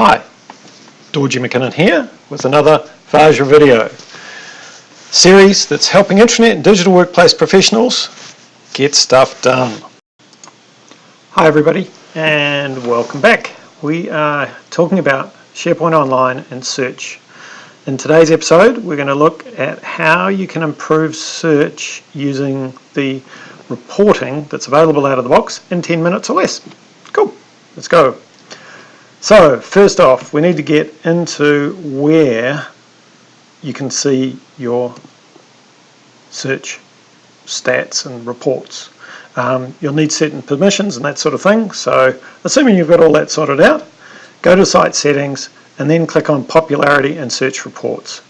Hi, Dorji McKinnon here with another Vajra video series that's helping internet and digital workplace professionals get stuff done. Hi everybody and welcome back. We are talking about SharePoint Online and search. In today's episode we're going to look at how you can improve search using the reporting that's available out of the box in 10 minutes or less. Cool, let's go. So first off, we need to get into where you can see your search stats and reports. Um, you'll need certain permissions and that sort of thing. So assuming you've got all that sorted out, go to site settings and then click on popularity and search reports.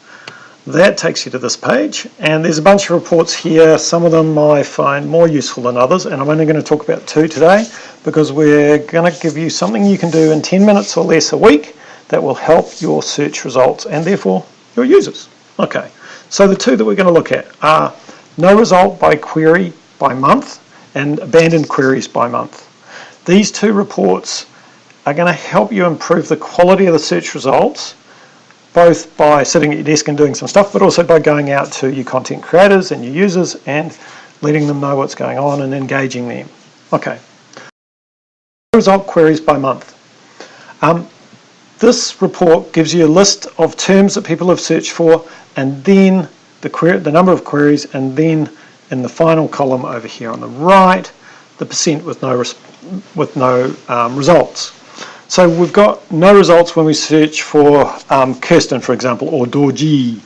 That takes you to this page and there's a bunch of reports here. Some of them I find more useful than others and I'm only going to talk about two today because we're going to give you something you can do in 10 minutes or less a week that will help your search results and therefore your users. Okay, so the two that we're going to look at are no result by query by month and abandoned queries by month. These two reports are going to help you improve the quality of the search results both by sitting at your desk and doing some stuff, but also by going out to your content creators and your users and letting them know what's going on and engaging them. Okay. Result queries by month. Um, this report gives you a list of terms that people have searched for and then the, query, the number of queries and then in the final column over here on the right the percent with no, with no um, results. So we've got no results when we search for um, Kirsten, for example, or Dorji,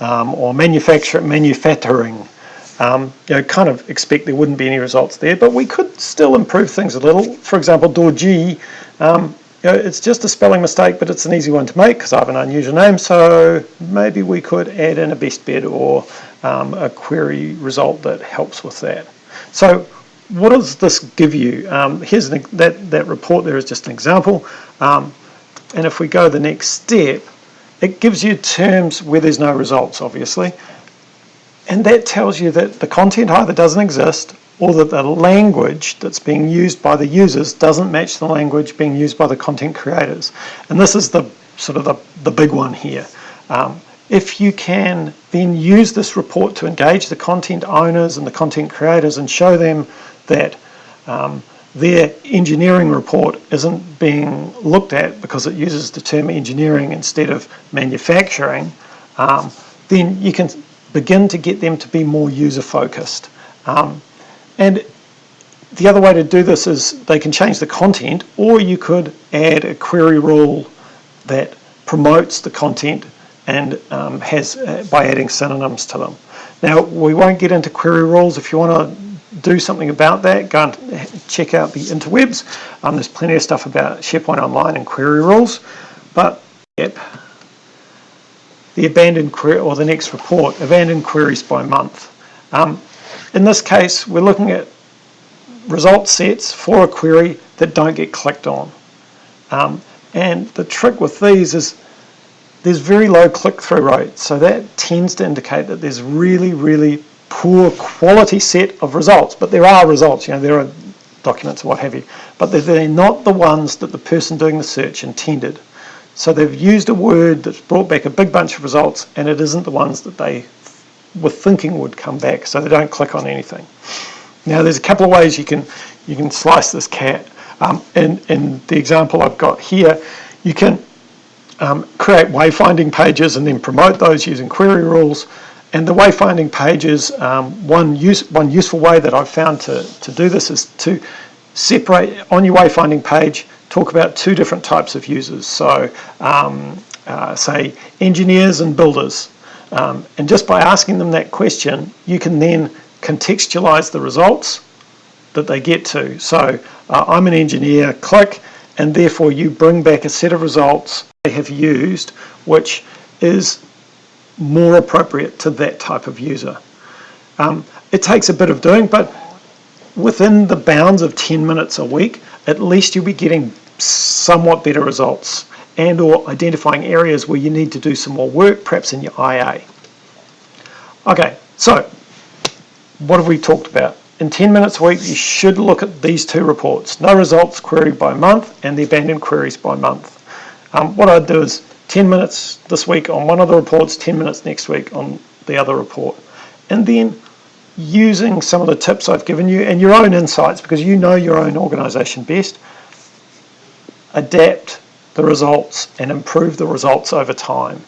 um, or manufacturing. Um, you know, kind of expect there wouldn't be any results there, but we could still improve things a little. For example, Dorji, um, you know, it's just a spelling mistake, but it's an easy one to make because I have an unusual name, so maybe we could add in a best bet or um, a query result that helps with that. So what does this give you? Um, here's an, that, that report there is just an example. Um, and if we go the next step, it gives you terms where there's no results, obviously. And that tells you that the content either doesn't exist or that the language that's being used by the users doesn't match the language being used by the content creators. And this is the sort of the, the big one here. Um, if you can then use this report to engage the content owners and the content creators and show them that um, their engineering report isn't being looked at because it uses the term engineering instead of manufacturing, um, then you can begin to get them to be more user focused. Um, and the other way to do this is they can change the content or you could add a query rule that promotes the content and um, has uh, by adding synonyms to them. Now we won't get into query rules. If you want to do something about that, go and check out the interwebs. Um, there's plenty of stuff about SharePoint Online and query rules. But yep, the abandoned query or the next report, abandoned queries by month. Um, in this case, we're looking at result sets for a query that don't get clicked on. Um, and the trick with these is there's very low click-through rate. So that tends to indicate that there's really, really poor quality set of results, but there are results, you know, there are documents or what have you, but they're not the ones that the person doing the search intended. So they've used a word that's brought back a big bunch of results and it isn't the ones that they were thinking would come back, so they don't click on anything. Now there's a couple of ways you can you can slice this cat. Um, in, in the example I've got here, you can um, create wayfinding pages and then promote those using query rules. And the wayfinding pages, um, one, use, one useful way that I've found to, to do this is to separate on your wayfinding page, talk about two different types of users. So um, uh, say engineers and builders. Um, and just by asking them that question, you can then contextualize the results that they get to. So uh, I'm an engineer, click, and therefore you bring back a set of results they have used which is more appropriate to that type of user. Um, it takes a bit of doing, but within the bounds of 10 minutes a week, at least you'll be getting somewhat better results and or identifying areas where you need to do some more work, perhaps in your IA. Okay, so what have we talked about? In 10 minutes a week, you should look at these two reports. No results queried by month and the abandoned queries by month. Um, what I'd do is 10 minutes this week on one of the reports, 10 minutes next week on the other report. And then using some of the tips I've given you and your own insights because you know your own organisation best, adapt the results and improve the results over time.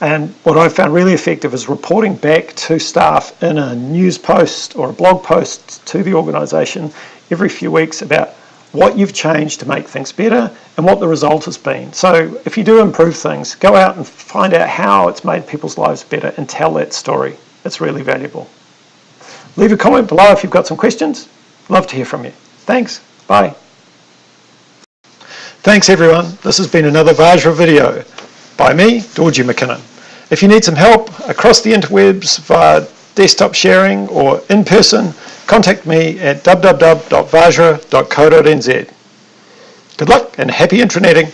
And what I found really effective is reporting back to staff in a news post or a blog post to the organisation every few weeks about what you've changed to make things better and what the result has been. So if you do improve things, go out and find out how it's made people's lives better and tell that story. It's really valuable. Leave a comment below if you've got some questions. Love to hear from you. Thanks. Bye. Thanks everyone. This has been another Vajra video by me, Dorji McKinnon. If you need some help across the interwebs via desktop sharing or in person, contact me at www.vajra.co.nz. Good luck and happy intraneting!